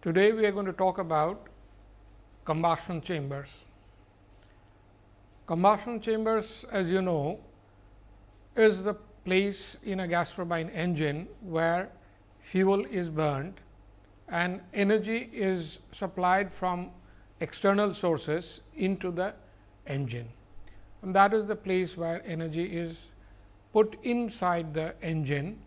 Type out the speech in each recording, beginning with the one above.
Today, we are going to talk about combustion chambers. Combustion chambers as you know is the place in a gas turbine engine where fuel is burned and energy is supplied from external sources into the engine. And that is the place where energy is put inside the engine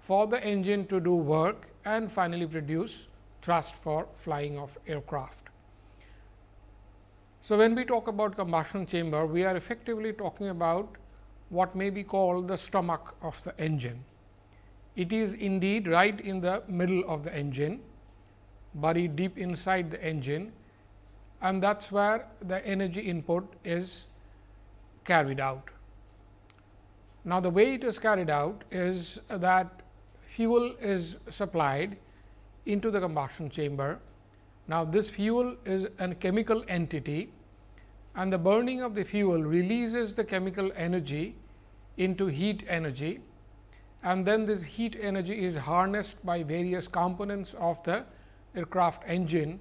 for the engine to do work and finally produce thrust for flying of aircraft. So, when we talk about combustion chamber, we are effectively talking about what may be called the stomach of the engine. It is indeed right in the middle of the engine, buried deep inside the engine and that is where the energy input is carried out. Now, the way it is carried out is that fuel is supplied into the combustion chamber. Now, this fuel is a chemical entity and the burning of the fuel releases the chemical energy into heat energy and then this heat energy is harnessed by various components of the aircraft engine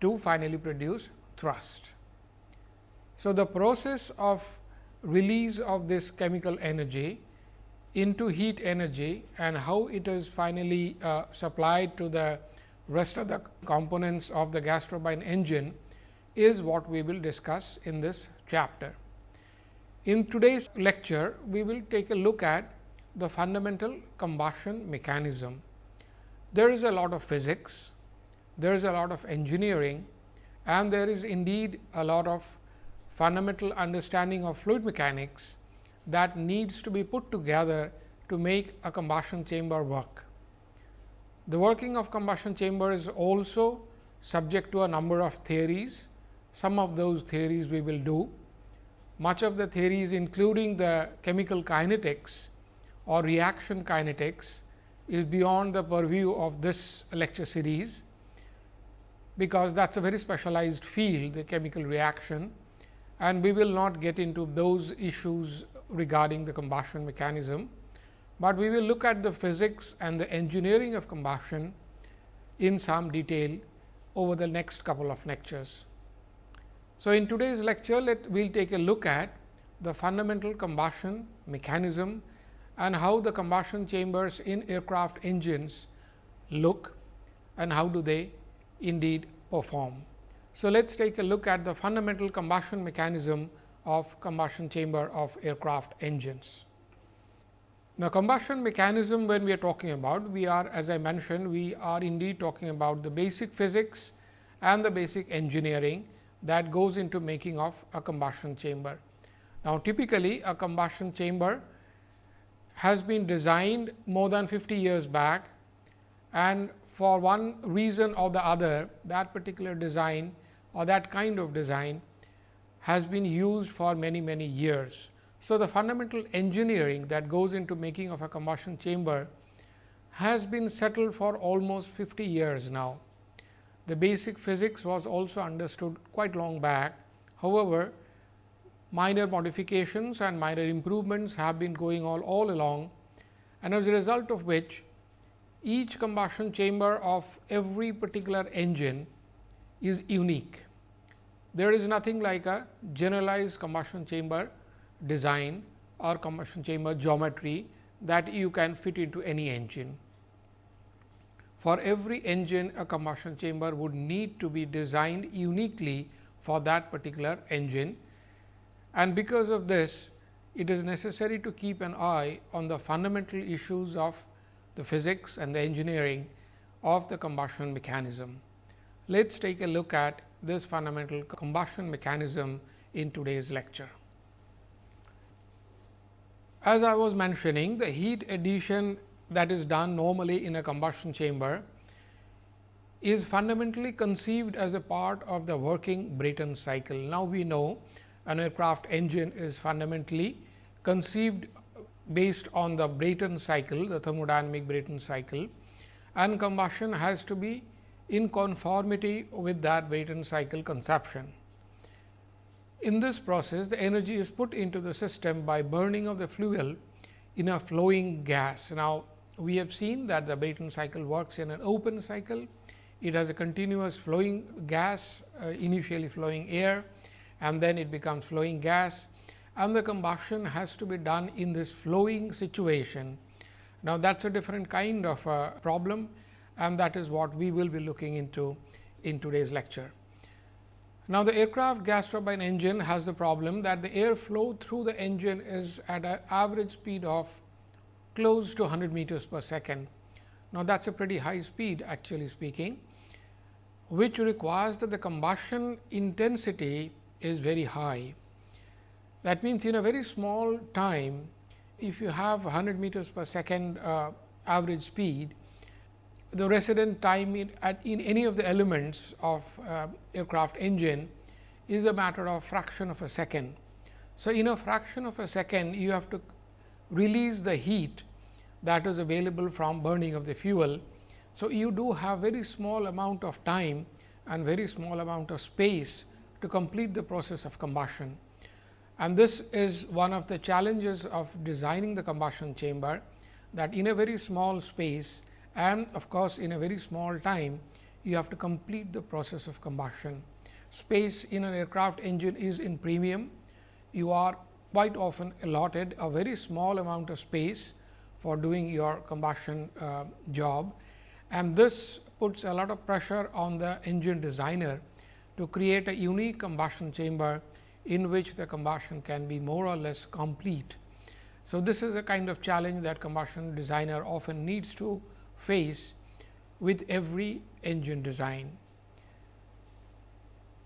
to finally produce thrust. So, the process of release of this chemical energy into heat energy and how it is finally uh, supplied to the rest of the components of the gas turbine engine is what we will discuss in this chapter. In today's lecture, we will take a look at the fundamental combustion mechanism. There is a lot of physics, there is a lot of engineering and there is indeed a lot of fundamental understanding of fluid mechanics that needs to be put together to make a combustion chamber work. The working of combustion chamber is also subject to a number of theories. Some of those theories we will do. Much of the theories including the chemical kinetics or reaction kinetics is beyond the purview of this lecture series because that is a very specialized field the chemical reaction and we will not get into those issues regarding the combustion mechanism, but we will look at the physics and the engineering of combustion in some detail over the next couple of lectures. So, in today's lecture let we will take a look at the fundamental combustion mechanism and how the combustion chambers in aircraft engines look and how do they indeed perform. So, let us take a look at the fundamental combustion mechanism of combustion chamber of aircraft engines. Now, combustion mechanism when we are talking about, we are as I mentioned, we are indeed talking about the basic physics and the basic engineering that goes into making of a combustion chamber. Now, typically a combustion chamber has been designed more than 50 years back and for one reason or the other that particular design or that kind of design has been used for many many years. So, the fundamental engineering that goes into making of a combustion chamber has been settled for almost 50 years now. The basic physics was also understood quite long back. However, minor modifications and minor improvements have been going on all along and as a result of which each combustion chamber of every particular engine is unique. There is nothing like a generalized combustion chamber design or combustion chamber geometry that you can fit into any engine. For every engine a combustion chamber would need to be designed uniquely for that particular engine and because of this it is necessary to keep an eye on the fundamental issues of the physics and the engineering of the combustion mechanism. Let us take a look at this fundamental combustion mechanism in today's lecture. As I was mentioning the heat addition that is done normally in a combustion chamber is fundamentally conceived as a part of the working Brayton cycle. Now, we know an aircraft engine is fundamentally conceived based on the Brayton cycle, the thermodynamic Brayton cycle and combustion has to be in conformity with that Brayton cycle conception. In this process, the energy is put into the system by burning of the fuel in a flowing gas. Now, we have seen that the Brayton cycle works in an open cycle, it has a continuous flowing gas, uh, initially flowing air and then it becomes flowing gas and the combustion has to be done in this flowing situation. Now, that is a different kind of a problem and that is what we will be looking into in today's lecture. Now, the aircraft gas turbine engine has the problem that the air flow through the engine is at an average speed of close to 100 meters per second. Now, that is a pretty high speed actually speaking, which requires that the combustion intensity is very high. That means, in a very small time, if you have 100 meters per second uh, average speed, the resident time in, at, in any of the elements of uh, aircraft engine is a matter of fraction of a second. So, in a fraction of a second, you have to release the heat that is available from burning of the fuel. So, you do have very small amount of time and very small amount of space to complete the process of combustion. And this is one of the challenges of designing the combustion chamber that in a very small space and of course, in a very small time you have to complete the process of combustion. Space in an aircraft engine is in premium. You are quite often allotted a very small amount of space for doing your combustion uh, job and this puts a lot of pressure on the engine designer to create a unique combustion chamber in which the combustion can be more or less complete. So, this is a kind of challenge that combustion designer often needs to face with every engine design.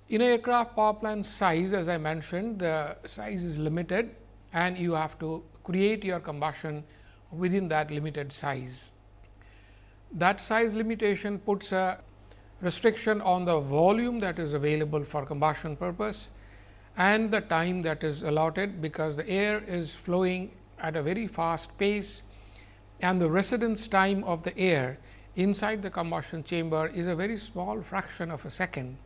In aircraft power plant size as I mentioned the size is limited and you have to create your combustion within that limited size. That size limitation puts a restriction on the volume that is available for combustion purpose and the time that is allotted, because the air is flowing at a very fast pace and the residence time of the air inside the combustion chamber is a very small fraction of a second.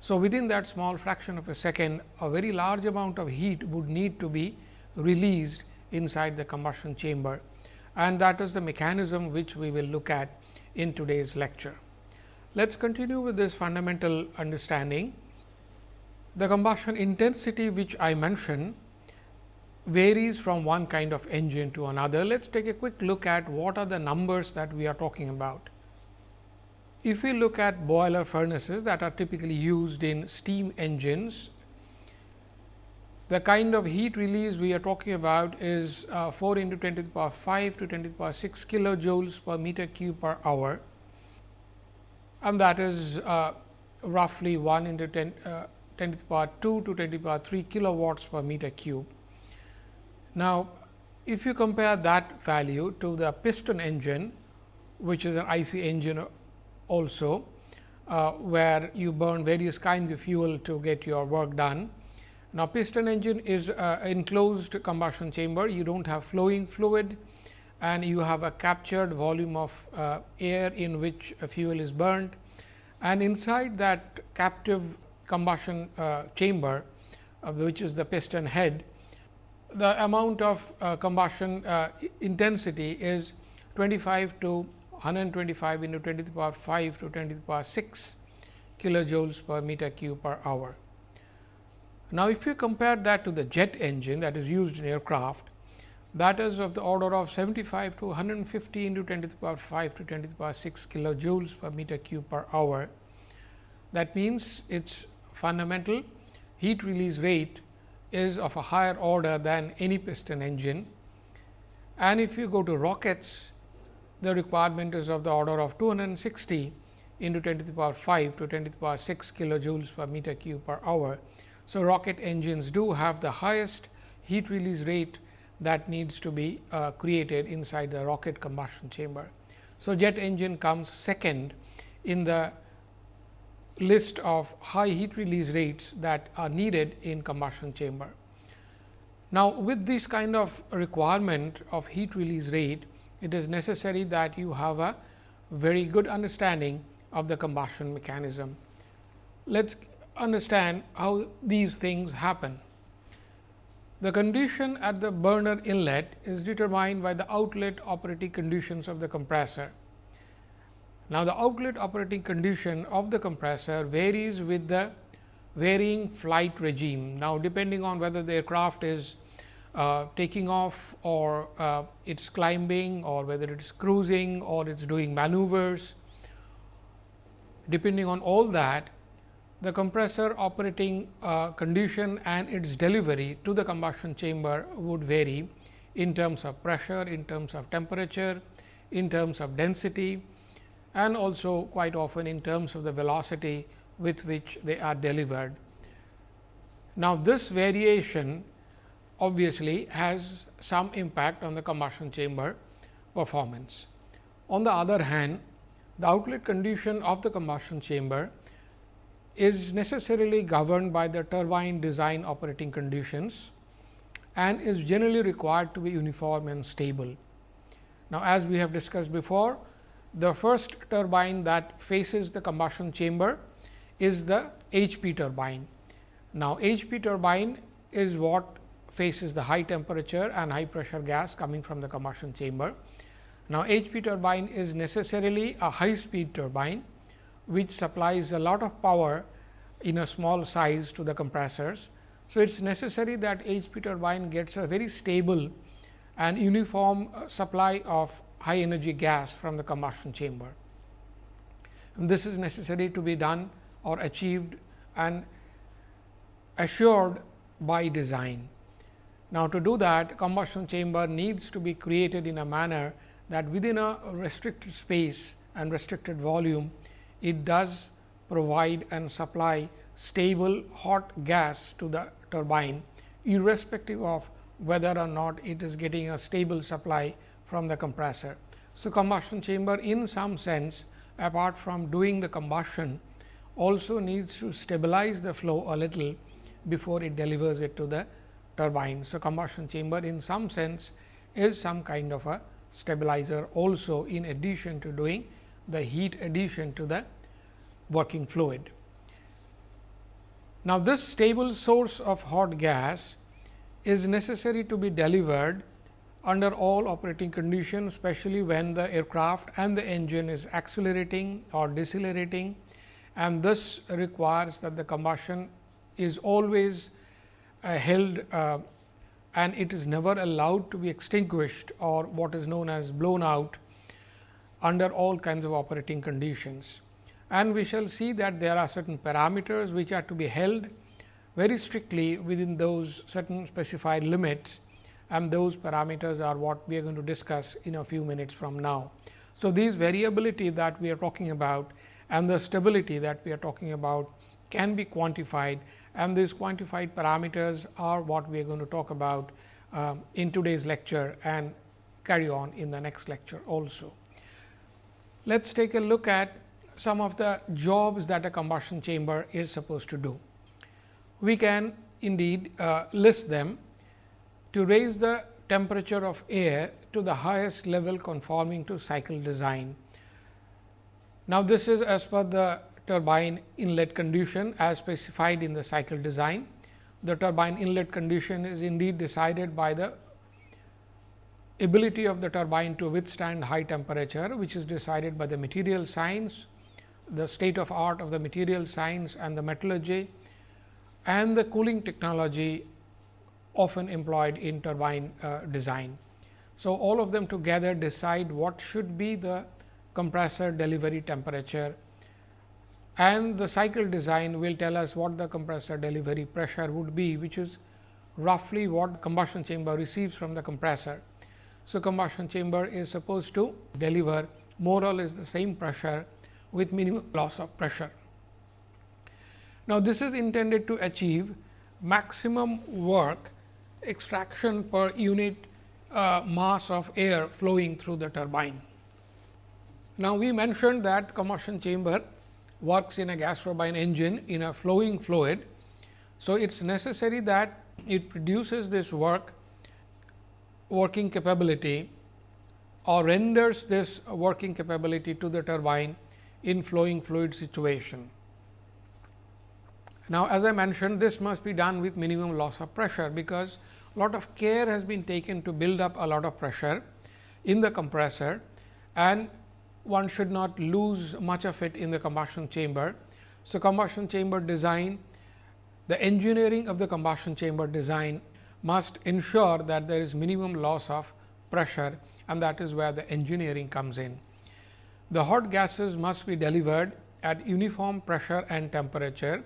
So, within that small fraction of a second a very large amount of heat would need to be released inside the combustion chamber and that is the mechanism which we will look at in today's lecture. Let us continue with this fundamental understanding. The combustion intensity which I mentioned varies from one kind of engine to another. Let us take a quick look at what are the numbers that we are talking about. If we look at boiler furnaces that are typically used in steam engines, the kind of heat release we are talking about is uh, 4 into 10 to the power 5 to 10 to the power 6 kilojoules per meter cube per hour and that is uh, roughly 1 into 10, uh, 10 to the power 2 to 10 to the power 3 kilowatts per meter cube. Now, if you compare that value to the piston engine, which is an IC engine also, uh, where you burn various kinds of fuel to get your work done. Now, piston engine is uh, enclosed combustion chamber, you do not have flowing fluid and you have a captured volume of uh, air in which fuel is burned and inside that captive combustion uh, chamber, uh, which is the piston head, the amount of uh, combustion uh, intensity is 25 to 125 into 10 to the power 5 to 10 to the power 6 kilojoules per meter cube per hour. Now, if you compare that to the jet engine that is used in aircraft, that is of the order of 75 to 150 into 10 to the power 5 to 10 to the power 6 kilojoules per meter cube per hour. That means, its fundamental heat release rate is of a higher order than any piston engine. And if you go to rockets, the requirement is of the order of 260 into 10 to the power 5 to 10 to the power 6 kilojoules per meter cube per hour. So, rocket engines do have the highest heat release rate that needs to be uh, created inside the rocket combustion chamber. So, jet engine comes second in the list of high heat release rates that are needed in combustion chamber. Now, with this kind of requirement of heat release rate, it is necessary that you have a very good understanding of the combustion mechanism. Let us understand how these things happen. The condition at the burner inlet is determined by the outlet operating conditions of the compressor. Now, the outlet operating condition of the compressor varies with the varying flight regime. Now, depending on whether the aircraft is uh, taking off or uh, it is climbing or whether it is cruising or it is doing maneuvers. Depending on all that, the compressor operating uh, condition and its delivery to the combustion chamber would vary in terms of pressure, in terms of temperature, in terms of density and also quite often in terms of the velocity with which they are delivered. Now, this variation obviously has some impact on the combustion chamber performance. On the other hand, the outlet condition of the combustion chamber is necessarily governed by the turbine design operating conditions and is generally required to be uniform and stable. Now, as we have discussed before, the first turbine that faces the combustion chamber is the HP turbine. Now, HP turbine is what faces the high temperature and high pressure gas coming from the combustion chamber. Now, HP turbine is necessarily a high speed turbine, which supplies a lot of power in a small size to the compressors. So, it is necessary that HP turbine gets a very stable and uniform uh, supply of high energy gas from the combustion chamber. And this is necessary to be done or achieved and assured by design. Now, to do that combustion chamber needs to be created in a manner that within a restricted space and restricted volume, it does provide and supply stable hot gas to the turbine irrespective of whether or not it is getting a stable supply from the compressor. So, combustion chamber in some sense apart from doing the combustion also needs to stabilize the flow a little before it delivers it to the turbine. So, combustion chamber in some sense is some kind of a stabilizer also in addition to doing the heat addition to the working fluid. Now, this stable source of hot gas is necessary to be delivered under all operating conditions, especially when the aircraft and the engine is accelerating or decelerating and this requires that the combustion is always uh, held uh, and it is never allowed to be extinguished or what is known as blown out under all kinds of operating conditions. And we shall see that there are certain parameters which are to be held very strictly within those certain specified limits and those parameters are what we are going to discuss in a few minutes from now. So, these variability that we are talking about and the stability that we are talking about can be quantified and these quantified parameters are what we are going to talk about um, in today's lecture and carry on in the next lecture also. Let us take a look at some of the jobs that a combustion chamber is supposed to do. We can indeed uh, list them to raise the temperature of air to the highest level conforming to cycle design. Now, this is as per the turbine inlet condition as specified in the cycle design. The turbine inlet condition is indeed decided by the ability of the turbine to withstand high temperature, which is decided by the material science, the state of art of the material science and the metallurgy and the cooling technology often employed in turbine uh, design. So, all of them together decide what should be the compressor delivery temperature and the cycle design will tell us what the compressor delivery pressure would be, which is roughly what combustion chamber receives from the compressor. So, combustion chamber is supposed to deliver more or less the same pressure with minimum loss of pressure. Now, this is intended to achieve maximum work extraction per unit uh, mass of air flowing through the turbine. Now, we mentioned that combustion chamber works in a gas turbine engine in a flowing fluid. So, it is necessary that it produces this work working capability or renders this working capability to the turbine in flowing fluid situation. Now, as I mentioned this must be done with minimum loss of pressure, because a lot of care has been taken to build up a lot of pressure in the compressor and one should not lose much of it in the combustion chamber. So, combustion chamber design, the engineering of the combustion chamber design must ensure that there is minimum loss of pressure and that is where the engineering comes in. The hot gases must be delivered at uniform pressure and temperature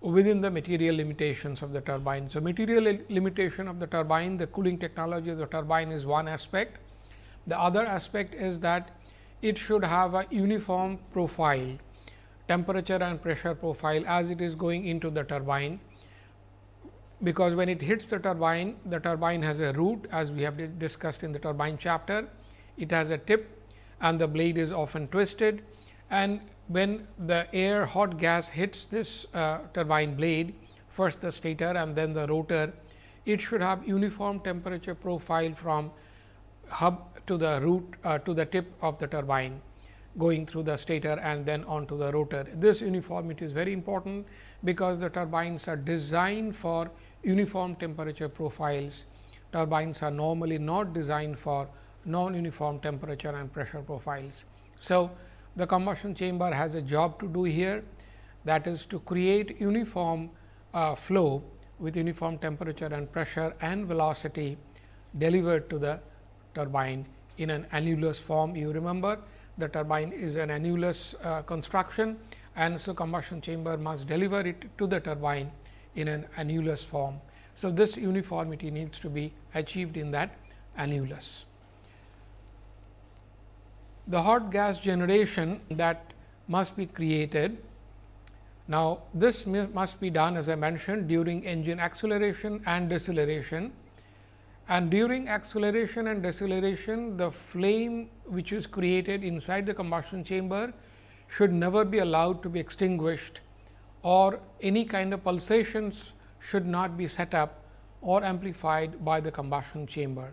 within the material limitations of the turbine. So, material limitation of the turbine, the cooling technology of the turbine is one aspect. The other aspect is that it should have a uniform profile, temperature and pressure profile as it is going into the turbine because when it hits the turbine, the turbine has a root as we have discussed in the turbine chapter. It has a tip and the blade is often twisted and when the air hot gas hits this uh, turbine blade, first the stator and then the rotor, it should have uniform temperature profile from hub to the root uh, to the tip of the turbine going through the stator and then onto the rotor. This uniformity is very important because the turbines are designed for uniform temperature profiles. Turbines are normally not designed for non-uniform temperature and pressure profiles. So, the combustion chamber has a job to do here that is to create uniform uh, flow with uniform temperature and pressure and velocity delivered to the turbine in an annulus form. You remember the turbine is an annulus uh, construction and so combustion chamber must deliver it to the turbine in an annulus form. So, this uniformity needs to be achieved in that annulus. The hot gas generation that must be created. Now, this must be done as I mentioned during engine acceleration and deceleration and during acceleration and deceleration the flame which is created inside the combustion chamber should never be allowed to be extinguished or any kind of pulsations should not be set up or amplified by the combustion chamber.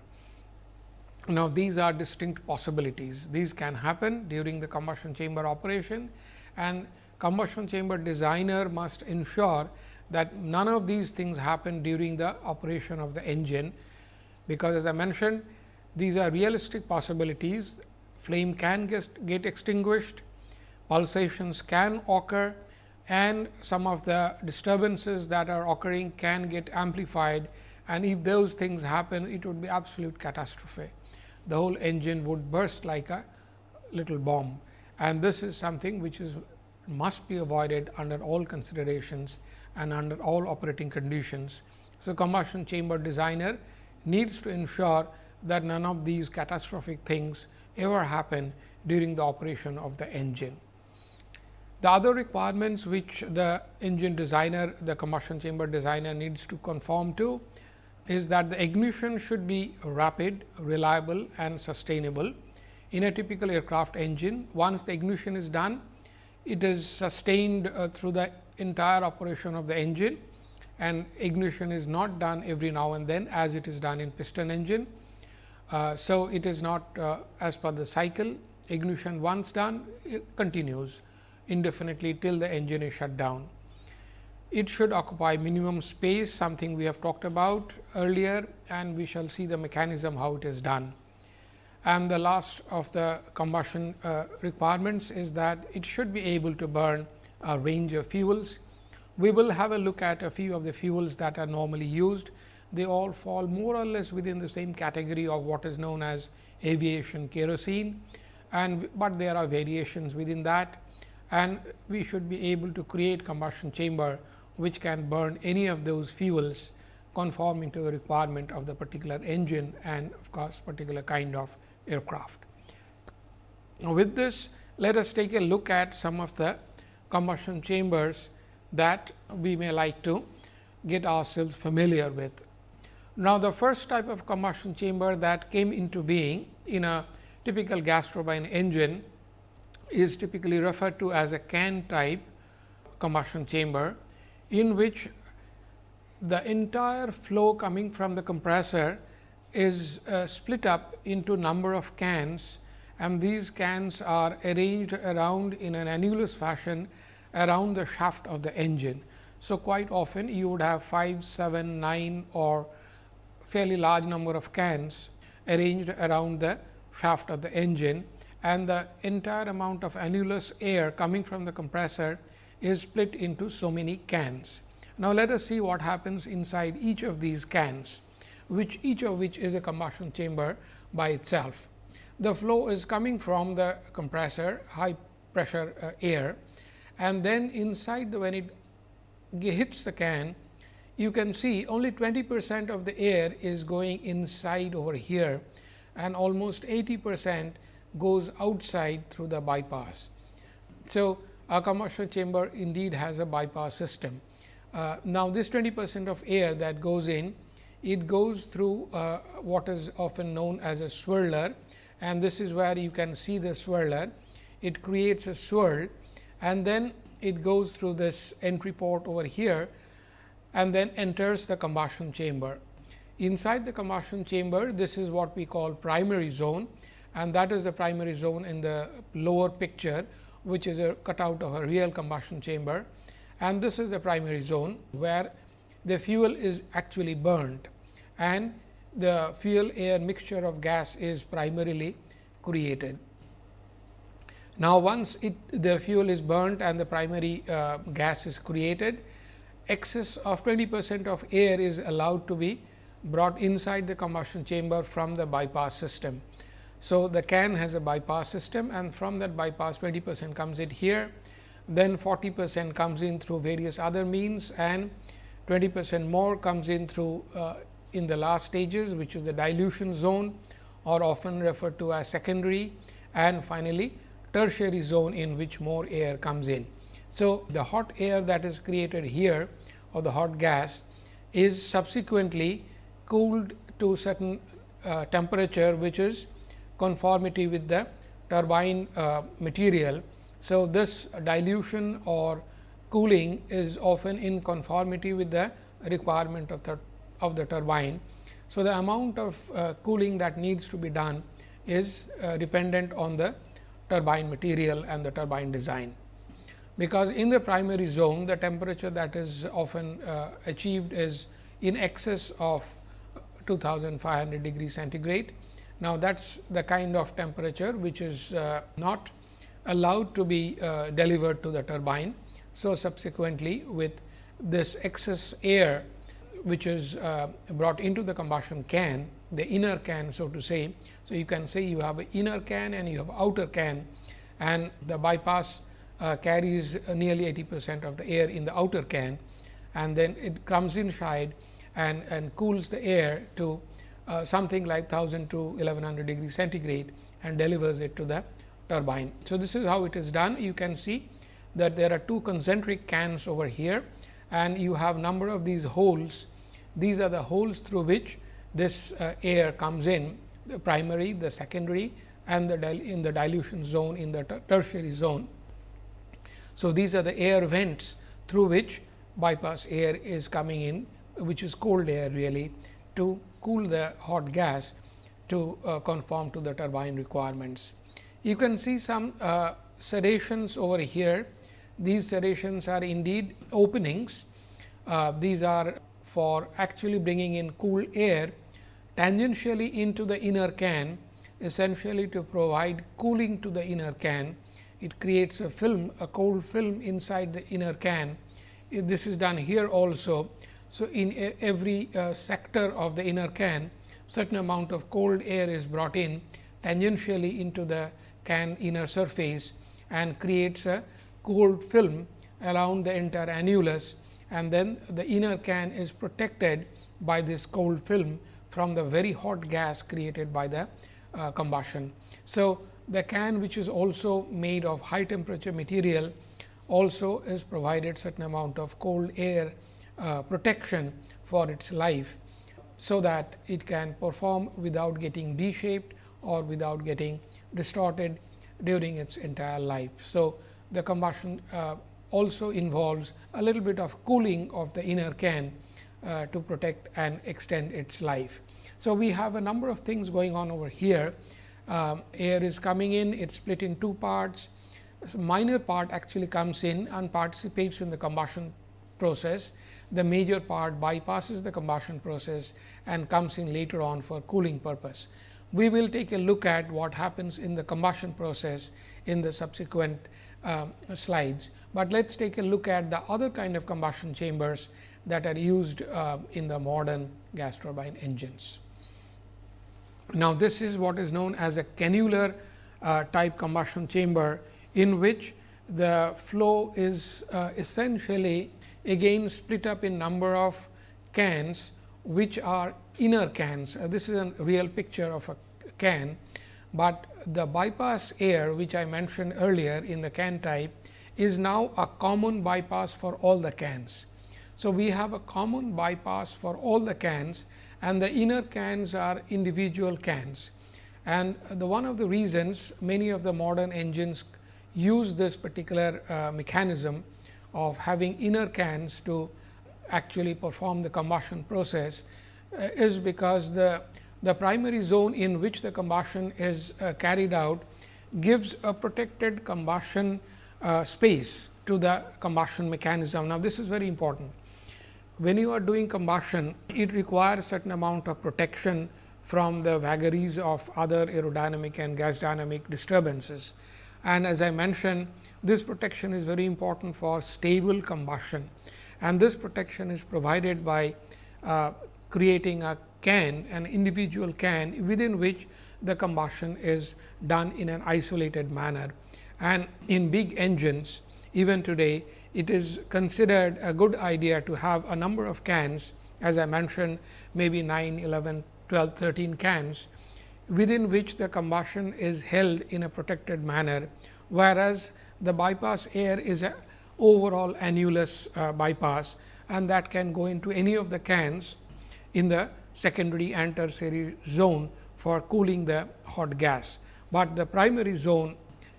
Now, these are distinct possibilities. These can happen during the combustion chamber operation and combustion chamber designer must ensure that none of these things happen during the operation of the engine, because as I mentioned these are realistic possibilities flame can get, get extinguished, pulsations can occur and some of the disturbances that are occurring can get amplified and if those things happen it would be absolute catastrophe. The whole engine would burst like a little bomb and this is something which is must be avoided under all considerations and under all operating conditions. So, combustion chamber designer needs to ensure that none of these catastrophic things ever happen during the operation of the engine. The other requirements which the engine designer, the combustion chamber designer needs to conform to is that the ignition should be rapid, reliable and sustainable. In a typical aircraft engine, once the ignition is done, it is sustained uh, through the entire operation of the engine and ignition is not done every now and then as it is done in piston engine. Uh, so, it is not uh, as per the cycle ignition once done it continues indefinitely till the engine is shut down. It should occupy minimum space something we have talked about earlier and we shall see the mechanism how it is done. And the last of the combustion uh, requirements is that it should be able to burn a range of fuels we will have a look at a few of the fuels that are normally used. They all fall more or less within the same category of what is known as aviation kerosene, and but there are variations within that and we should be able to create combustion chamber which can burn any of those fuels conforming to the requirement of the particular engine and of course, particular kind of aircraft. Now, with this let us take a look at some of the combustion chambers that we may like to get ourselves familiar with. Now, the first type of combustion chamber that came into being in a typical gas turbine engine is typically referred to as a can type combustion chamber, in which the entire flow coming from the compressor is uh, split up into number of cans and these cans are arranged around in an annulus fashion around the shaft of the engine. So, quite often you would have 5, 7, 9 or fairly large number of cans arranged around the shaft of the engine and the entire amount of annulus air coming from the compressor is split into so many cans. Now, let us see what happens inside each of these cans, which each of which is a combustion chamber by itself. The flow is coming from the compressor high pressure uh, air and then inside the when it hits the can you can see only 20 percent of the air is going inside over here and almost 80 percent goes outside through the bypass. So, a combustion chamber indeed has a bypass system. Uh, now, this 20 percent of air that goes in, it goes through uh, what is often known as a swirler and this is where you can see the swirler. It creates a swirl and then it goes through this entry port over here and then enters the combustion chamber. Inside the combustion chamber, this is what we call primary zone and that is the primary zone in the lower picture, which is a cutout of a real combustion chamber and this is the primary zone where the fuel is actually burned and the fuel air mixture of gas is primarily created. Now, once it the fuel is burnt and the primary uh, gas is created, excess of 20 percent of air is allowed to be brought inside the combustion chamber from the bypass system. So, the can has a bypass system and from that bypass 20 percent comes in here then 40 percent comes in through various other means and 20 percent more comes in through uh, in the last stages which is the dilution zone or often referred to as secondary and finally, tertiary zone in which more air comes in. So, the hot air that is created here or the hot gas is subsequently cooled to certain uh, temperature which is conformity with the turbine uh, material so, this dilution or cooling is often in conformity with the requirement of the, of the turbine. So, the amount of uh, cooling that needs to be done is uh, dependent on the turbine material and the turbine design. Because in the primary zone the temperature that is often uh, achieved is in excess of 2500 degree centigrade. Now, that is the kind of temperature which is uh, not allowed to be uh, delivered to the turbine. So, subsequently with this excess air which is uh, brought into the combustion can, the inner can so to say. So, you can say you have an inner can and you have outer can and the bypass uh, carries nearly 80 percent of the air in the outer can and then it comes inside and, and cools the air to uh, something like 1000 to 1100 degree centigrade and delivers it to the turbine. So, this is how it is done. You can see that there are two concentric cans over here and you have number of these holes. These are the holes through which this uh, air comes in the primary, the secondary and the in the dilution zone in the ter tertiary zone. So, these are the air vents through which bypass air is coming in which is cold air really to cool the hot gas to uh, conform to the turbine requirements. You can see some uh, serrations over here. These serrations are indeed openings. Uh, these are for actually bringing in cool air tangentially into the inner can essentially to provide cooling to the inner can. It creates a film, a cold film inside the inner can. This is done here also. So, in every uh, sector of the inner can, certain amount of cold air is brought in tangentially into the can inner surface and creates a cold film around the entire annulus and then the inner can is protected by this cold film from the very hot gas created by the uh, combustion. So, the can which is also made of high temperature material also is provided certain amount of cold air uh, protection for its life. So, that it can perform without getting D shaped or without getting distorted during its entire life. So, the combustion uh, also involves a little bit of cooling of the inner can uh, to protect and extend its life. So, we have a number of things going on over here. Um, air is coming in, it is split in two parts. Minor part actually comes in and participates in the combustion process. The major part bypasses the combustion process and comes in later on for cooling purpose. We will take a look at what happens in the combustion process in the subsequent uh, slides, but let us take a look at the other kind of combustion chambers that are used uh, in the modern gas turbine engines. Now, this is what is known as a cannular uh, type combustion chamber, in which the flow is uh, essentially again split up in number of cans, which are inner cans. Uh, this is a real picture of a can, but the bypass air which I mentioned earlier in the can type is now a common bypass for all the cans. So, we have a common bypass for all the cans and the inner cans are individual cans. And the one of the reasons many of the modern engines use this particular uh, mechanism of having inner cans to actually perform the combustion process uh, is because the, the primary zone in which the combustion is uh, carried out gives a protected combustion uh, space to the combustion mechanism. Now, this is very important when you are doing combustion, it requires certain amount of protection from the vagaries of other aerodynamic and gas dynamic disturbances. And as I mentioned, this protection is very important for stable combustion and this protection is provided by uh, creating a can, an individual can within which the combustion is done in an isolated manner. And in big engines, even today, it is considered a good idea to have a number of cans as I mentioned maybe 9, 11, 12, 13 cans within which the combustion is held in a protected manner, whereas the bypass air is a overall annulus uh, bypass and that can go into any of the cans in the secondary and tertiary zone for cooling the hot gas, but the primary zone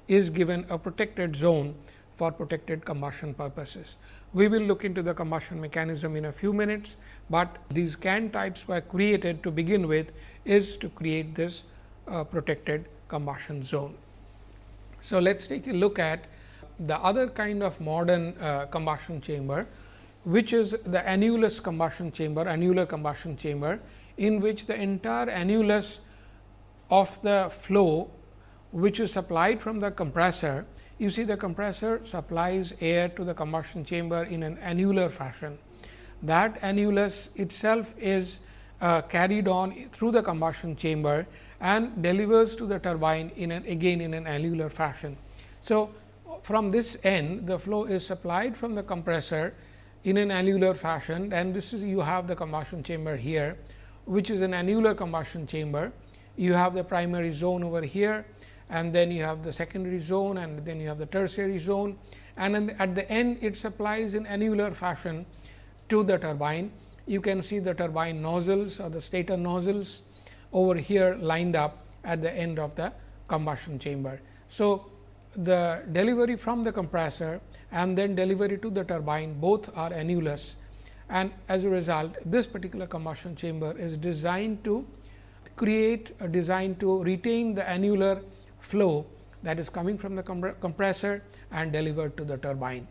is given a protected zone for protected combustion purposes. We will look into the combustion mechanism in a few minutes, but these can types were created to begin with is to create this uh, protected combustion zone. So, let us take a look at the other kind of modern uh, combustion chamber, which is the annulus combustion chamber, annular combustion chamber, in which the entire annulus of the flow, which is supplied from the compressor, you see the compressor supplies air to the combustion chamber in an annular fashion. That annulus itself is uh, carried on through the combustion chamber and delivers to the turbine in an again in an annular fashion. So, from this end the flow is supplied from the compressor in an annular fashion and this is you have the combustion chamber here which is an annular combustion chamber. You have the primary zone over here and then you have the secondary zone and then you have the tertiary zone and at the end it supplies in annular fashion to the turbine. You can see the turbine nozzles or the stator nozzles over here lined up at the end of the combustion chamber. So, the delivery from the compressor and then delivery to the turbine both are annulus and as a result this particular combustion chamber is designed to create uh, a design to retain the annular flow that is coming from the compressor and delivered to the turbine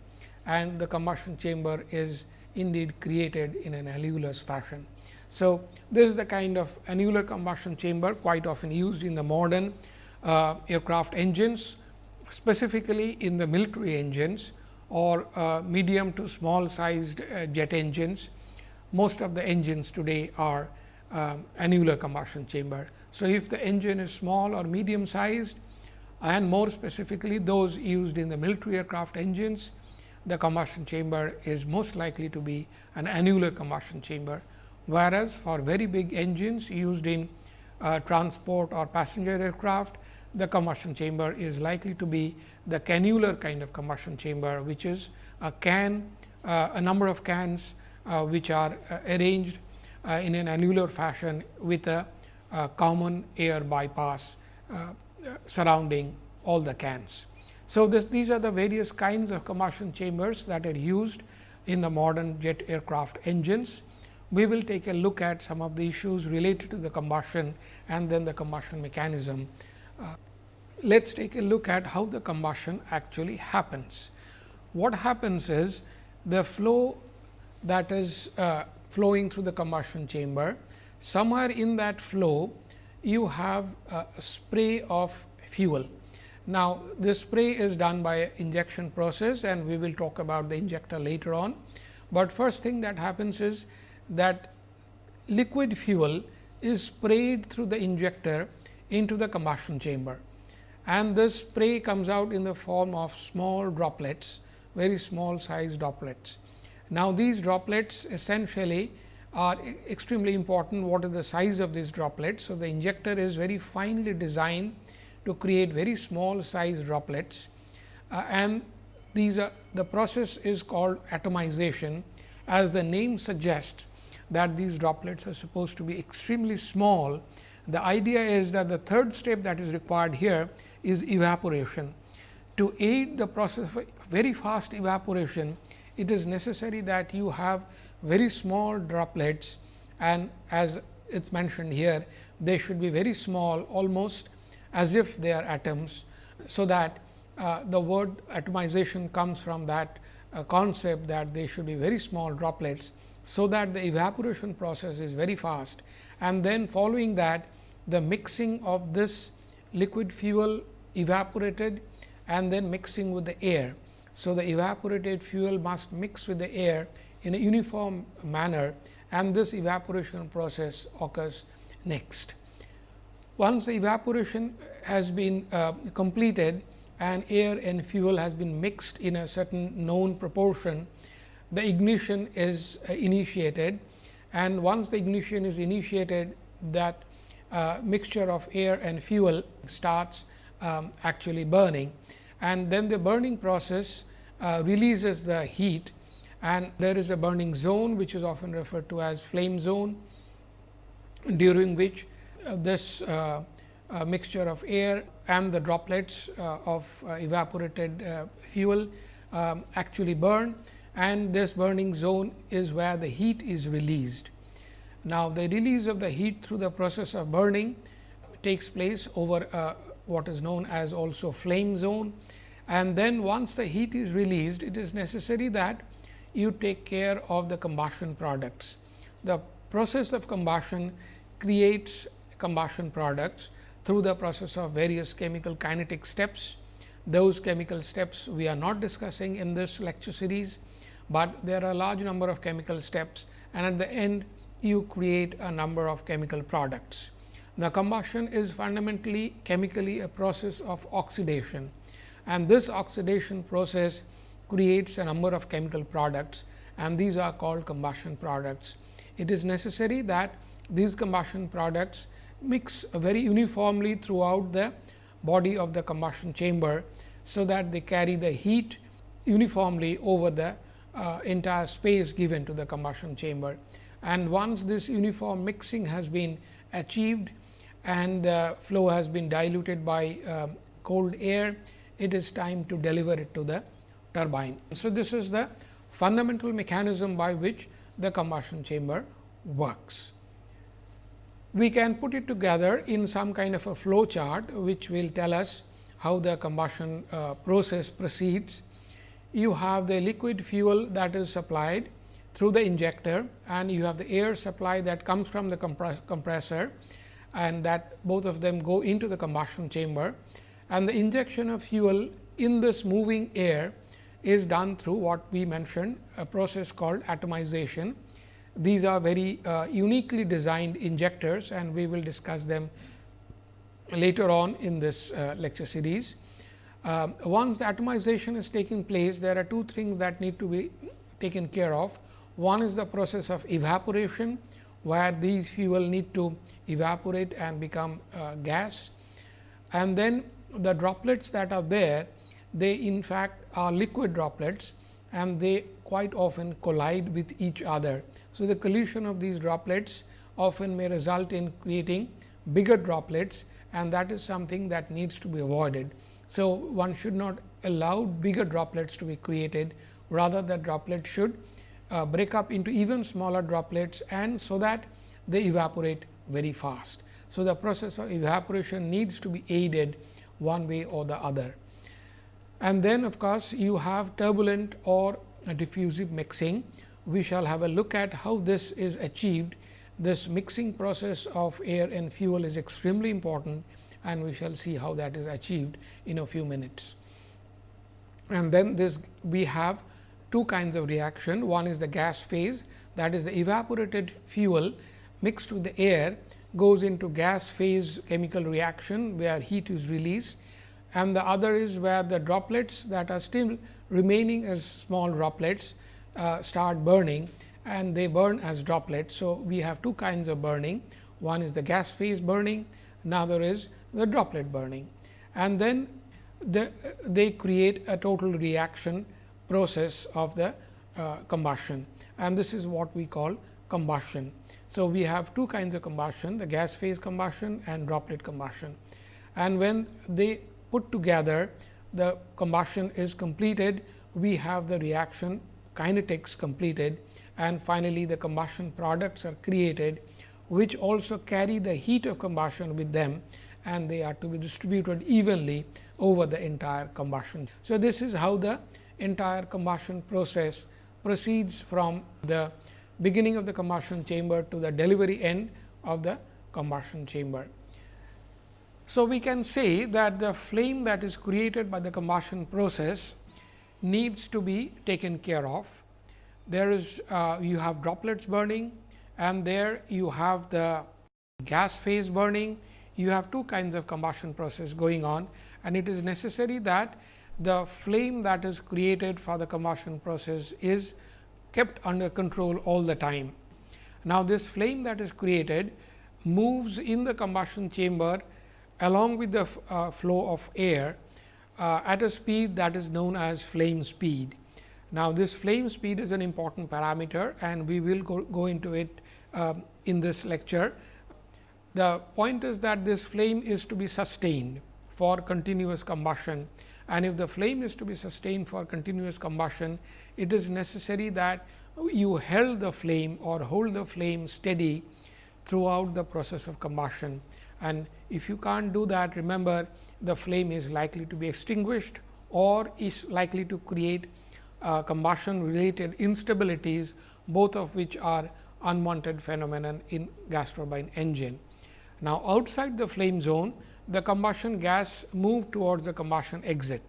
and the combustion chamber is indeed created in an annulus fashion. So, this is the kind of annular combustion chamber quite often used in the modern uh, aircraft engines, specifically in the military engines or uh, medium to small sized uh, jet engines. Most of the engines today are um, annular combustion chamber. So, if the engine is small or medium sized, and more specifically those used in the military aircraft engines, the combustion chamber is most likely to be an annular combustion chamber, whereas for very big engines used in uh, transport or passenger aircraft, the combustion chamber is likely to be the cannular kind of combustion chamber, which is a can, uh, a number of cans uh, which are uh, arranged uh, in an annular fashion with a, a common air bypass uh, surrounding all the cans. So, this, these are the various kinds of combustion chambers that are used in the modern jet aircraft engines. We will take a look at some of the issues related to the combustion and then the combustion mechanism. Uh, Let us take a look at how the combustion actually happens. What happens is the flow that is uh, flowing through the combustion chamber, somewhere in that flow you have a spray of fuel. Now, this spray is done by injection process and we will talk about the injector later on. But first thing that happens is that liquid fuel is sprayed through the injector into the combustion chamber and this spray comes out in the form of small droplets, very small size droplets. Now, these droplets essentially are extremely important what is the size of these droplets. So, the injector is very finely designed to create very small size droplets uh, and these are the process is called atomization as the name suggests that these droplets are supposed to be extremely small. The idea is that the third step that is required here is evaporation. To aid the process of very fast evaporation, it is necessary that you have very small droplets and as it is mentioned here, they should be very small almost as if they are atoms. So, that uh, the word atomization comes from that uh, concept that they should be very small droplets. So, that the evaporation process is very fast and then following that the mixing of this liquid fuel evaporated and then mixing with the air. So, the evaporated fuel must mix with the air in a uniform manner and this evaporation process occurs next. Once the evaporation has been uh, completed and air and fuel has been mixed in a certain known proportion, the ignition is uh, initiated. And once the ignition is initiated that uh, mixture of air and fuel starts um, actually burning. And then the burning process uh, releases the heat. And there is a burning zone which is often referred to as flame zone during which this uh, uh, mixture of air and the droplets uh, of uh, evaporated uh, fuel um, actually burn and this burning zone is where the heat is released. Now, the release of the heat through the process of burning takes place over what is known as also flame zone. And then once the heat is released, it is necessary that you take care of the combustion products. The process of combustion creates combustion products through the process of various chemical kinetic steps. Those chemical steps we are not discussing in this lecture series, but there are a large number of chemical steps and at the end you create a number of chemical products. The combustion is fundamentally chemically a process of oxidation and this oxidation process creates a number of chemical products and these are called combustion products. It is necessary that these combustion products mix very uniformly throughout the body of the combustion chamber. So, that they carry the heat uniformly over the uh, entire space given to the combustion chamber. And once this uniform mixing has been achieved, and the flow has been diluted by uh, cold air, it is time to deliver it to the turbine. So, this is the fundamental mechanism by which the combustion chamber works. We can put it together in some kind of a flow chart, which will tell us how the combustion uh, process proceeds. You have the liquid fuel that is supplied through the injector and you have the air supply that comes from the compressor and that both of them go into the combustion chamber and the injection of fuel in this moving air is done through what we mentioned a process called atomization. These are very uh, uniquely designed injectors and we will discuss them later on in this uh, lecture series. Uh, once the atomization is taking place, there are two things that need to be taken care of. One is the process of evaporation, where these fuel need to evaporate and become uh, gas. And then the droplets that are there, they in fact are liquid droplets and they quite often collide with each other. So, the collision of these droplets often may result in creating bigger droplets and that is something that needs to be avoided. So, one should not allow bigger droplets to be created rather the droplets should uh, break up into even smaller droplets and so that they evaporate very fast. So, the process of evaporation needs to be aided one way or the other. And then of course, you have turbulent or diffusive mixing. We shall have a look at how this is achieved this mixing process of air and fuel is extremely important and we shall see how that is achieved in a few minutes. And then this we have two kinds of reaction. One is the gas phase that is the evaporated fuel mixed with the air goes into gas phase chemical reaction where heat is released and the other is where the droplets that are still remaining as small droplets uh, start burning and they burn as droplets. So, we have two kinds of burning one is the gas phase burning another is the droplet burning and then the, they create a total reaction process of the uh, combustion and this is what we call combustion. So, we have two kinds of combustion the gas phase combustion and droplet combustion and when they put together the combustion is completed we have the reaction kinetics completed and finally, the combustion products are created which also carry the heat of combustion with them and they are to be distributed evenly over the entire combustion. So, this is how the entire combustion process proceeds from the beginning of the combustion chamber to the delivery end of the combustion chamber. So, we can say that the flame that is created by the combustion process needs to be taken care of. There is uh, you have droplets burning and there you have the gas phase burning. You have two kinds of combustion process going on and it is necessary that the flame that is created for the combustion process is kept under control all the time. Now, this flame that is created moves in the combustion chamber along with the uh, flow of air uh, at a speed that is known as flame speed. Now, this flame speed is an important parameter and we will go, go into it uh, in this lecture. The point is that this flame is to be sustained for continuous combustion and if the flame is to be sustained for continuous combustion, it is necessary that you held the flame or hold the flame steady throughout the process of combustion. And if you can't do that, remember the flame is likely to be extinguished or is likely to create uh, combustion related instabilities, both of which are unwanted phenomenon in gas turbine engine. Now, outside the flame zone, the combustion gas move towards the combustion exit.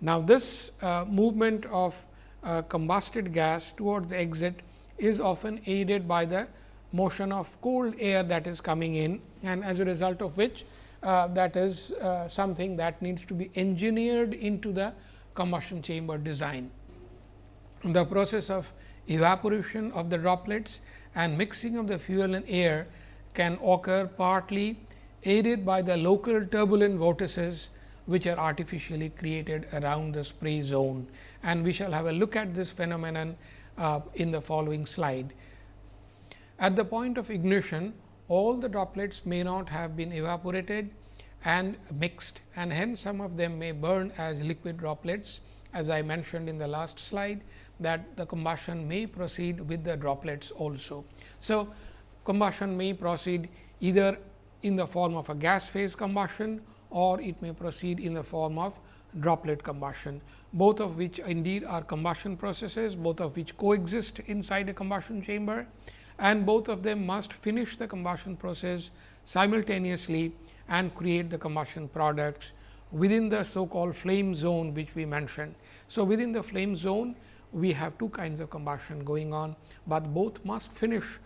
Now, this uh, movement of uh, combusted gas towards the exit is often aided by the motion of cold air that is coming in and as a result of which uh, that is uh, something that needs to be engineered into the combustion chamber design. The process of evaporation of the droplets and mixing of the fuel and air can occur partly aided by the local turbulent vortices which are artificially created around the spray zone and we shall have a look at this phenomenon uh, in the following slide. At the point of ignition, all the droplets may not have been evaporated and mixed and hence some of them may burn as liquid droplets as I mentioned in the last slide that the combustion may proceed with the droplets also. So, combustion may proceed either in the form of a gas phase combustion or it may proceed in the form of droplet combustion, both of which indeed are combustion processes, both of which coexist inside a combustion chamber and both of them must finish the combustion process simultaneously and create the combustion products within the so called flame zone which we mentioned. So, within the flame zone we have two kinds of combustion going on, but both must finish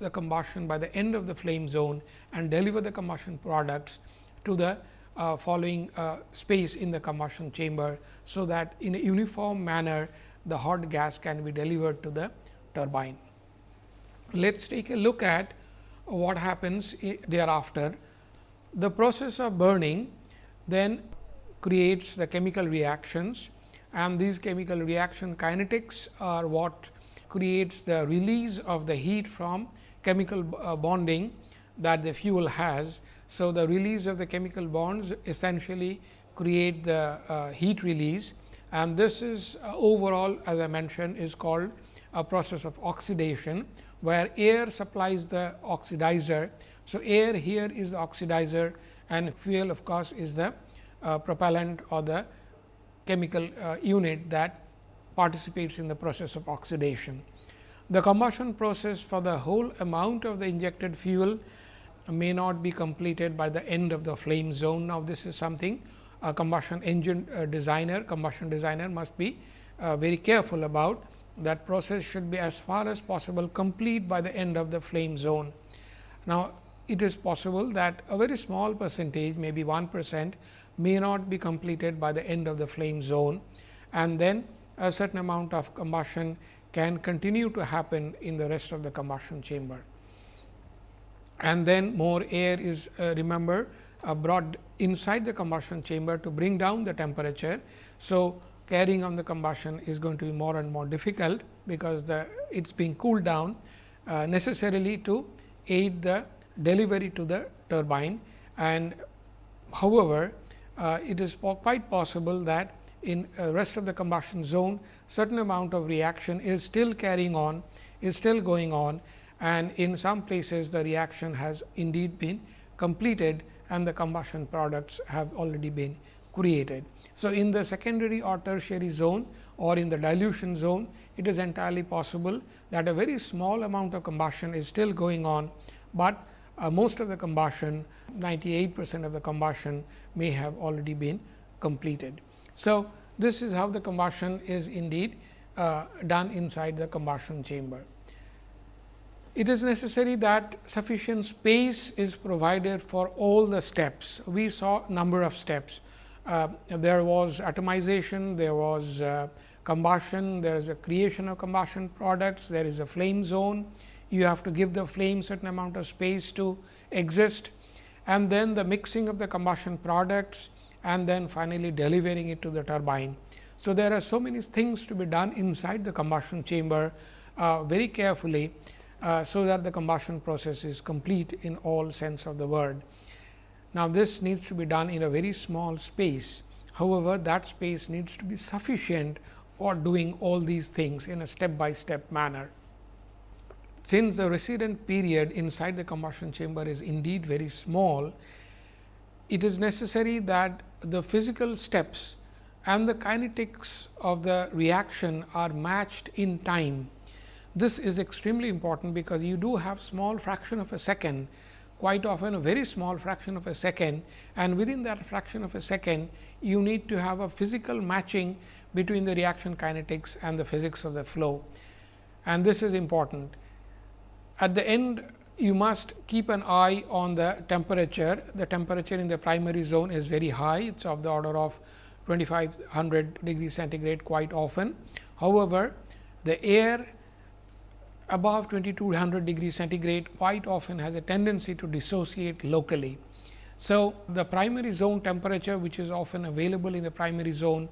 the combustion by the end of the flame zone and deliver the combustion products to the uh, following uh, space in the combustion chamber. So, that in a uniform manner the hot gas can be delivered to the turbine. Let us take a look at what happens thereafter. The process of burning then creates the chemical reactions and these chemical reaction kinetics are what creates the release of the heat from chemical uh, bonding that the fuel has. So, the release of the chemical bonds essentially create the uh, heat release and this is uh, overall as I mentioned is called a process of oxidation, where air supplies the oxidizer. So, air here is the oxidizer and fuel of course, is the uh, propellant or the chemical uh, unit that participates in the process of oxidation. The combustion process for the whole amount of the injected fuel may not be completed by the end of the flame zone. Now, this is something a combustion engine uh, designer, combustion designer must be uh, very careful about. That process should be as far as possible complete by the end of the flame zone. Now, it is possible that a very small percentage, maybe 1 percent, may not be completed by the end of the flame zone and then a certain amount of combustion can continue to happen in the rest of the combustion chamber. And then more air is uh, remember uh, brought inside the combustion chamber to bring down the temperature. So, carrying on the combustion is going to be more and more difficult, because the it is being cooled down uh, necessarily to aid the delivery to the turbine. And however, uh, it is po quite possible that in uh, rest of the combustion zone certain amount of reaction is still carrying on is still going on and in some places the reaction has indeed been completed and the combustion products have already been created. So, in the secondary or tertiary zone or in the dilution zone, it is entirely possible that a very small amount of combustion is still going on, but uh, most of the combustion 98 percent of the combustion may have already been completed. So, this is how the combustion is indeed uh, done inside the combustion chamber. It is necessary that sufficient space is provided for all the steps. We saw number of steps. Uh, there was atomization, there was uh, combustion, there is a creation of combustion products, there is a flame zone. You have to give the flame certain amount of space to exist and then the mixing of the combustion products and then finally delivering it to the turbine. So, there are so many things to be done inside the combustion chamber uh, very carefully, uh, so that the combustion process is complete in all sense of the word. Now, this needs to be done in a very small space. However, that space needs to be sufficient for doing all these things in a step by step manner. Since the resident period inside the combustion chamber is indeed very small, it is necessary that the physical steps and the kinetics of the reaction are matched in time. This is extremely important, because you do have small fraction of a second, quite often a very small fraction of a second and within that fraction of a second, you need to have a physical matching between the reaction kinetics and the physics of the flow. And this is important. At the end, you must keep an eye on the temperature. The temperature in the primary zone is very high. It is of the order of 2500 degree centigrade quite often. However, the air above 2200 degree centigrade quite often has a tendency to dissociate locally. So, the primary zone temperature which is often available in the primary zone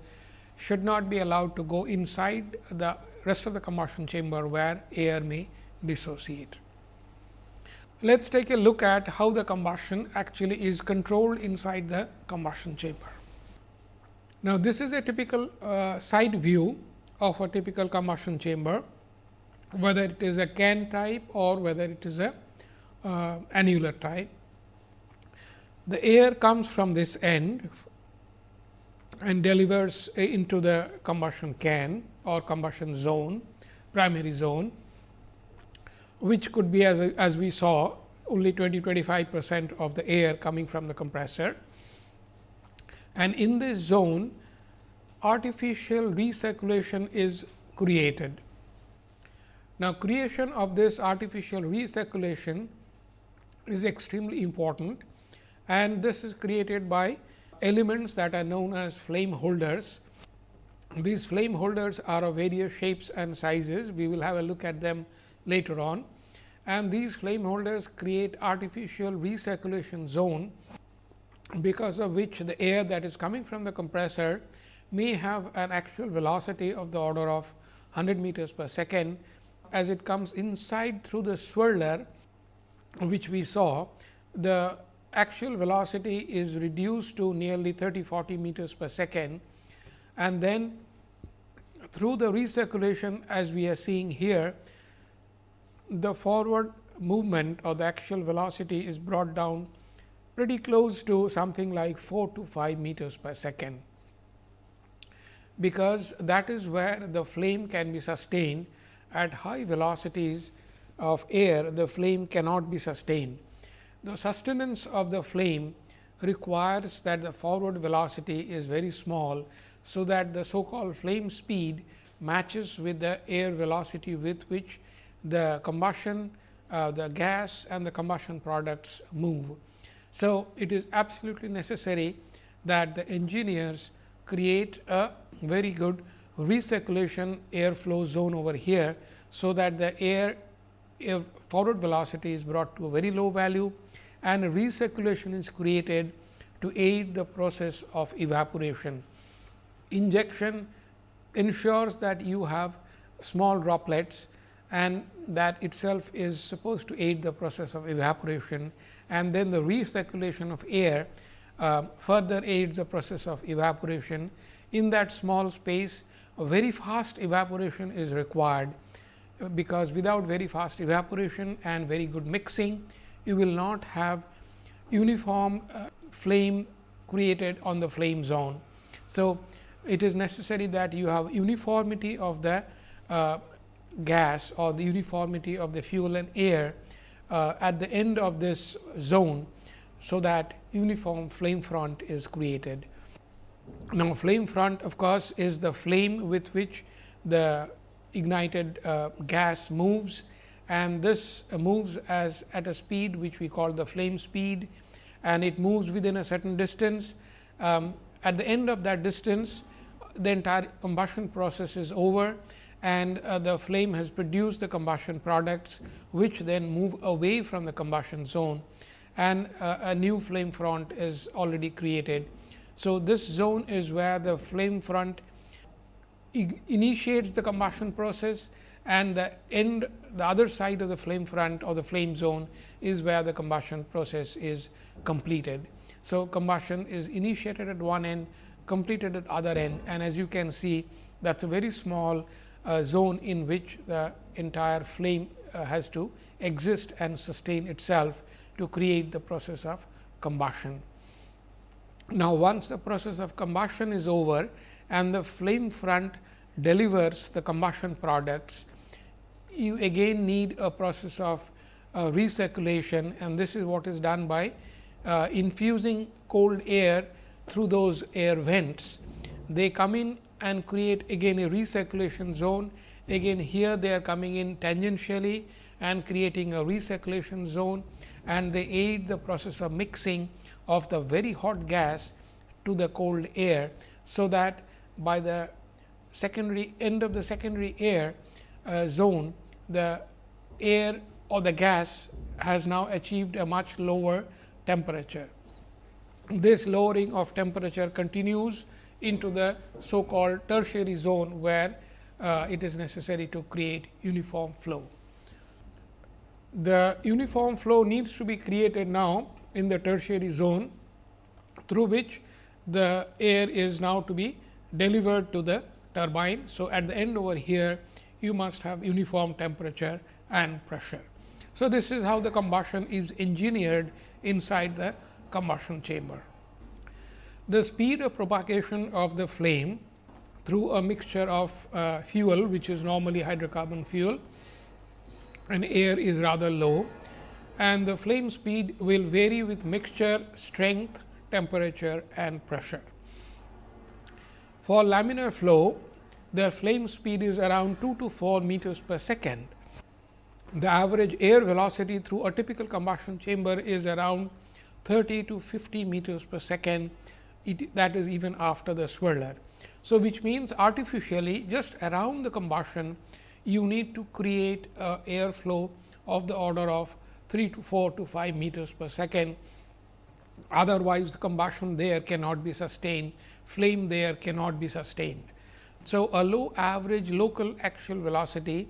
should not be allowed to go inside the rest of the combustion chamber where air may dissociate. Let us take a look at how the combustion actually is controlled inside the combustion chamber. Now, this is a typical uh, side view of a typical combustion chamber, whether it is a can type or whether it is a uh, annular type. The air comes from this end and delivers into the combustion can or combustion zone, primary zone which could be as, as we saw only 20 25 percent of the air coming from the compressor. And in this zone artificial recirculation is created. Now, creation of this artificial recirculation is extremely important and this is created by elements that are known as flame holders. These flame holders are of various shapes and sizes. We will have a look at them later on and these flame holders create artificial recirculation zone because of which the air that is coming from the compressor may have an actual velocity of the order of 100 meters per second as it comes inside through the swirler which we saw the actual velocity is reduced to nearly 30 40 meters per second. And then through the recirculation as we are seeing here the forward movement or the actual velocity is brought down pretty close to something like 4 to 5 meters per second, because that is where the flame can be sustained at high velocities of air the flame cannot be sustained. The sustenance of the flame requires that the forward velocity is very small. So, that the so called flame speed matches with the air velocity with which the combustion, uh, the gas and the combustion products move. So, it is absolutely necessary that the engineers create a very good recirculation airflow zone over here. So, that the air, air forward velocity is brought to a very low value and recirculation is created to aid the process of evaporation. Injection ensures that you have small droplets and that itself is supposed to aid the process of evaporation and then the recirculation of air uh, further aids the process of evaporation. In that small space, very fast evaporation is required, because without very fast evaporation and very good mixing, you will not have uniform uh, flame created on the flame zone. So, it is necessary that you have uniformity of the uh, gas or the uniformity of the fuel and air uh, at the end of this zone. So, that uniform flame front is created. Now, flame front of course, is the flame with which the ignited uh, gas moves and this moves as at a speed which we call the flame speed and it moves within a certain distance. Um, at the end of that distance, the entire combustion process is over and uh, the flame has produced the combustion products, which then move away from the combustion zone and uh, a new flame front is already created. So, this zone is where the flame front initiates the combustion process and the end the other side of the flame front or the flame zone is where the combustion process is completed. So, combustion is initiated at one end, completed at other end and as you can see that is a very small uh, zone in which the entire flame uh, has to exist and sustain itself to create the process of combustion. Now, once the process of combustion is over and the flame front delivers the combustion products, you again need a process of uh, recirculation and this is what is done by uh, infusing cold air through those air vents. They come in and create again a recirculation zone. Again here they are coming in tangentially and creating a recirculation zone and they aid the process of mixing of the very hot gas to the cold air. So, that by the secondary end of the secondary air uh, zone, the air or the gas has now achieved a much lower temperature. This lowering of temperature continues into the so called tertiary zone, where uh, it is necessary to create uniform flow. The uniform flow needs to be created now in the tertiary zone, through which the air is now to be delivered to the turbine. So, at the end over here you must have uniform temperature and pressure. So, this is how the combustion is engineered inside the combustion chamber. The speed of propagation of the flame through a mixture of uh, fuel which is normally hydrocarbon fuel and air is rather low and the flame speed will vary with mixture strength, temperature and pressure. For laminar flow, the flame speed is around 2 to 4 meters per second. The average air velocity through a typical combustion chamber is around 30 to 50 meters per second, it, that is even after the swirler. So, which means artificially just around the combustion you need to create uh, a air flow of the order of 3 to 4 to 5 meters per second. Otherwise, the combustion there cannot be sustained, flame there cannot be sustained. So, a low average local axial velocity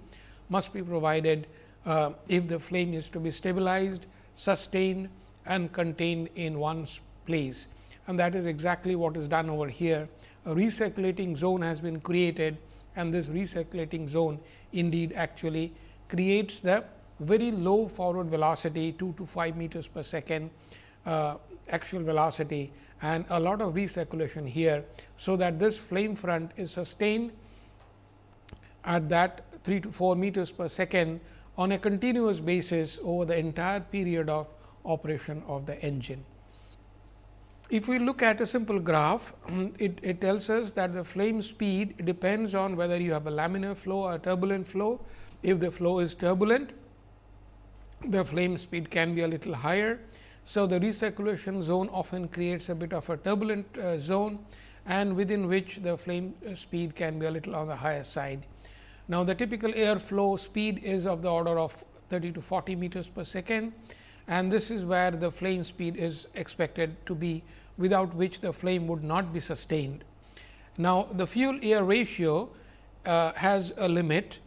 must be provided uh, if the flame is to be stabilized, sustained and contained in one place. And that is exactly what is done over here. A recirculating zone has been created and this recirculating zone indeed actually creates the very low forward velocity 2 to 5 meters per second uh, axial velocity and a lot of recirculation here. So, that this flame front is sustained at that 3 to 4 meters per second on a continuous basis over the entire period of operation of the engine. If we look at a simple graph, it, it tells us that the flame speed depends on whether you have a laminar flow or turbulent flow. If the flow is turbulent, the flame speed can be a little higher. So, the recirculation zone often creates a bit of a turbulent uh, zone and within which the flame speed can be a little on the higher side. Now, the typical air flow speed is of the order of 30 to 40 meters per second and this is where the flame speed is expected to be without which the flame would not be sustained. Now, the fuel air ratio uh, has a limit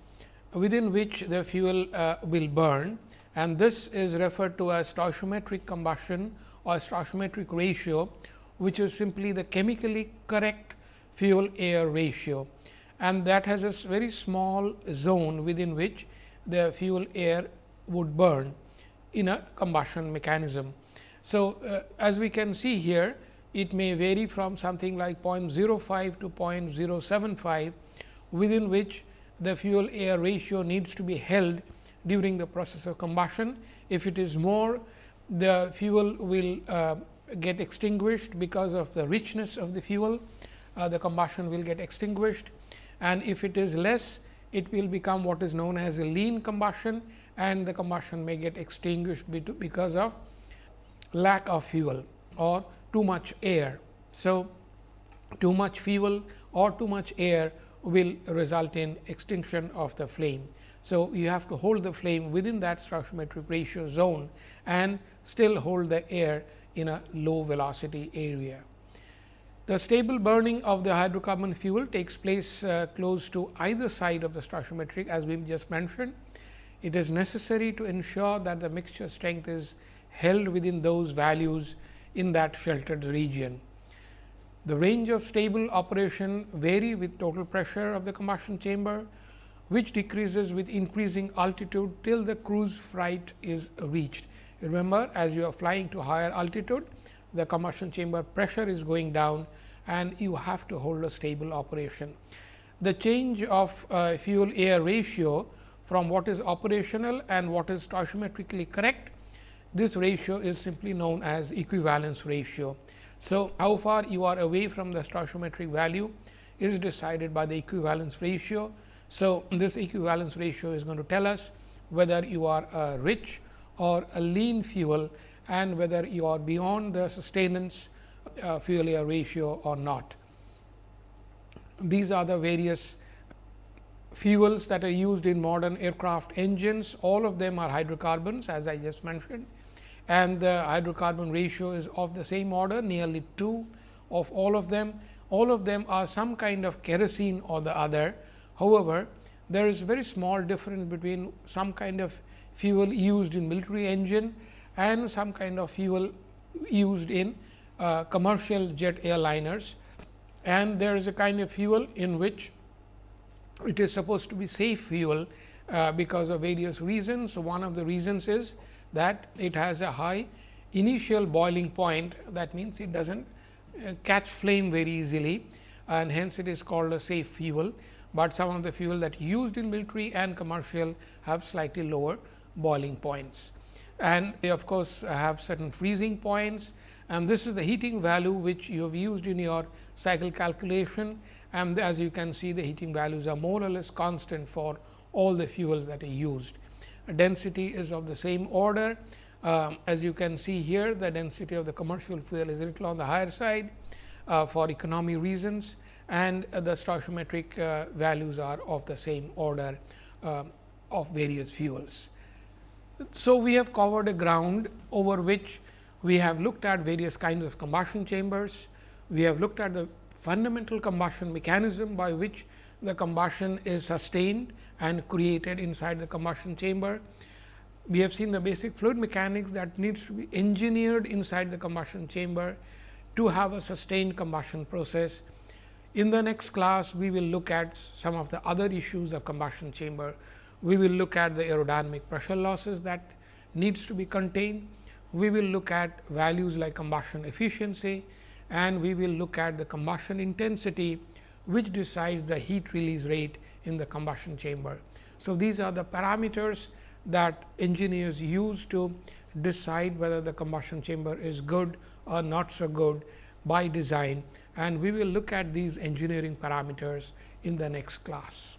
within which the fuel uh, will burn and this is referred to as stoichiometric combustion or stoichiometric ratio, which is simply the chemically correct fuel air ratio and that has a very small zone within which the fuel air would burn in a combustion mechanism. So, uh, as we can see here, it may vary from something like 0.05 to 0.075, within which the fuel air ratio needs to be held during the process of combustion. If it is more, the fuel will uh, get extinguished because of the richness of the fuel, uh, the combustion will get extinguished and if it is less, it will become what is known as a lean combustion and the combustion may get extinguished because of lack of fuel or too much air. So, too much fuel or too much air will result in extinction of the flame. So, you have to hold the flame within that stoichiometric ratio zone and still hold the air in a low velocity area. The stable burning of the hydrocarbon fuel takes place uh, close to either side of the stoichiometric as we have just mentioned. It is necessary to ensure that the mixture strength is held within those values in that sheltered region. The range of stable operation vary with total pressure of the combustion chamber, which decreases with increasing altitude till the cruise flight is reached. Remember, as you are flying to higher altitude, the combustion chamber pressure is going down and you have to hold a stable operation. The change of uh, fuel air ratio from what is operational and what is stoichiometrically correct, this ratio is simply known as equivalence ratio. So, how far you are away from the stoichiometric value is decided by the equivalence ratio. So, this equivalence ratio is going to tell us whether you are a rich or a lean fuel and whether you are beyond the sustenance uh, fuel air ratio or not. These are the various fuels that are used in modern aircraft engines. All of them are hydrocarbons as I just mentioned and the hydrocarbon ratio is of the same order nearly 2 of all of them. All of them are some kind of kerosene or the other. However, there is very small difference between some kind of fuel used in military engine and some kind of fuel used in uh, commercial jet airliners. And there is a kind of fuel in which it is supposed to be safe fuel uh, because of various reasons. So, one of the reasons is that it has a high initial boiling point. That means it does not uh, catch flame very easily and hence it is called a safe fuel, but some of the fuel that used in military and commercial have slightly lower boiling points. And they of course, have certain freezing points and this is the heating value which you have used in your cycle calculation and as you can see the heating values are more or less constant for all the fuels that are used. Density is of the same order um, as you can see here the density of the commercial fuel is a little on the higher side uh, for economy reasons and uh, the stoichiometric uh, values are of the same order uh, of various fuels. So, we have covered a ground over which we have looked at various kinds of combustion chambers. We have looked at the fundamental combustion mechanism by which the combustion is sustained and created inside the combustion chamber. We have seen the basic fluid mechanics that needs to be engineered inside the combustion chamber to have a sustained combustion process. In the next class, we will look at some of the other issues of combustion chamber. We will look at the aerodynamic pressure losses that needs to be contained we will look at values like combustion efficiency and we will look at the combustion intensity which decides the heat release rate in the combustion chamber. So, these are the parameters that engineers use to decide whether the combustion chamber is good or not so good by design and we will look at these engineering parameters in the next class.